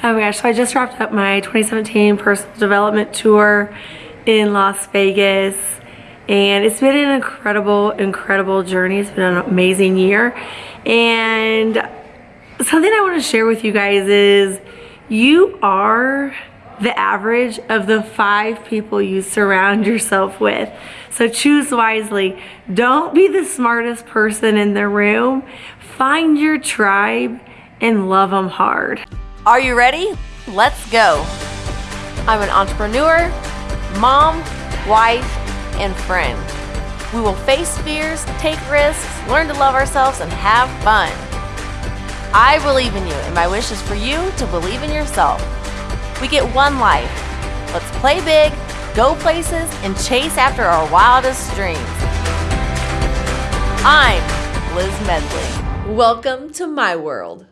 Oh my gosh, so I just wrapped up my 2017 personal development tour in Las Vegas and it's been an incredible, incredible journey. It's been an amazing year and something I want to share with you guys is you are the average of the five people you surround yourself with. So choose wisely. Don't be the smartest person in the room. Find your tribe and love them hard. Are you ready? Let's go. I'm an entrepreneur, mom, wife, and friend. We will face fears, take risks, learn to love ourselves, and have fun. I believe in you, and my wish is for you to believe in yourself. We get one life. Let's play big, go places, and chase after our wildest dreams. I'm Liz Medley. Welcome to my world.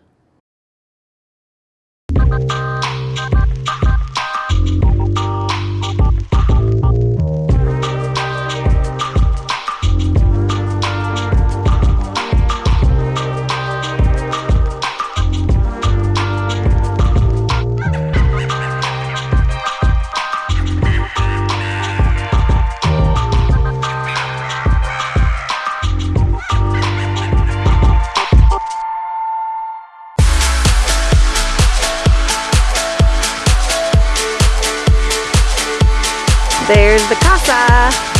There's the casa.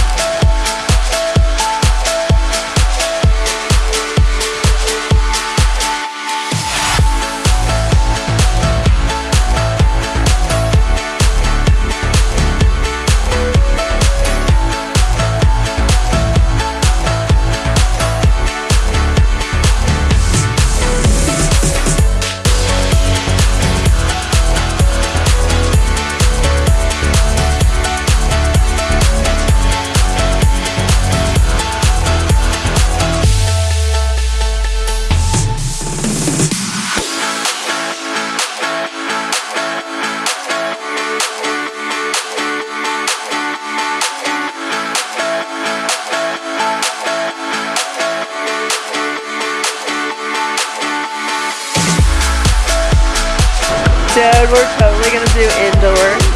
We're totally gonna do indoor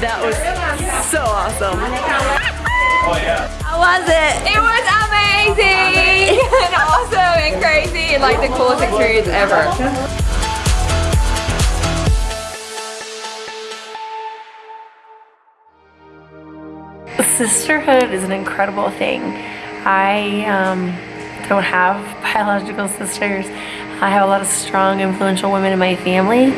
that was so awesome. How was it? It was amazing and awesome and crazy and like the coolest experience ever. Sisterhood is an incredible thing. I um, don't have biological sisters. I have a lot of strong, influential women in my family,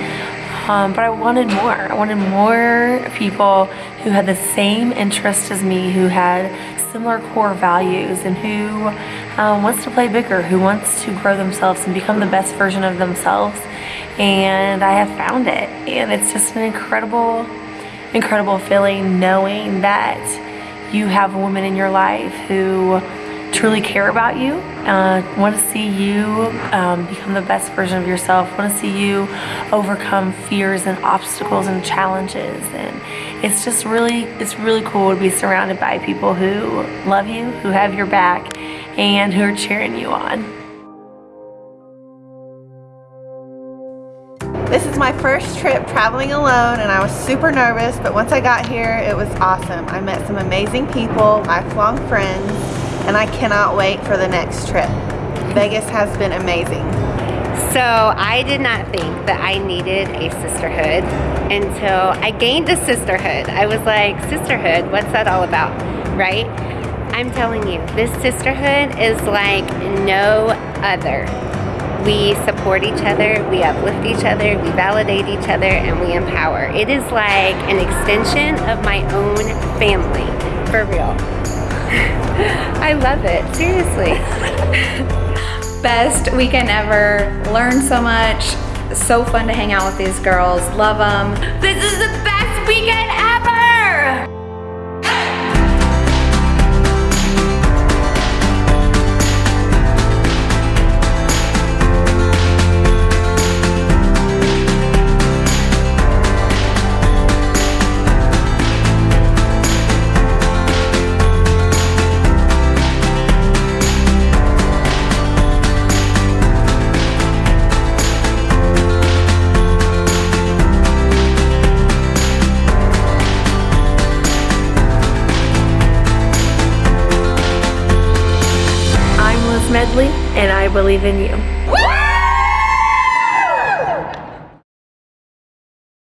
um, but I wanted more. I wanted more people who had the same interest as me, who had similar core values, and who um, wants to play bigger, who wants to grow themselves and become the best version of themselves. And I have found it, and it's just an incredible, incredible feeling knowing that you have a woman in your life who truly care about you, uh, want to see you um, become the best version of yourself, want to see you overcome fears and obstacles and challenges. And it's just really, it's really cool to be surrounded by people who love you, who have your back, and who are cheering you on. This is my first trip traveling alone and I was super nervous, but once I got here, it was awesome. I met some amazing people, lifelong friends, and I cannot wait for the next trip. Vegas has been amazing. So I did not think that I needed a sisterhood until I gained a sisterhood. I was like, sisterhood, what's that all about, right? I'm telling you, this sisterhood is like no other. We support each other, we uplift each other, we validate each other, and we empower. It is like an extension of my own family, for real. I love it, seriously. Best weekend ever. Learned so much. so fun to hang out with these girls. Love them. This is the best weekend ever! Medley, and I believe in you.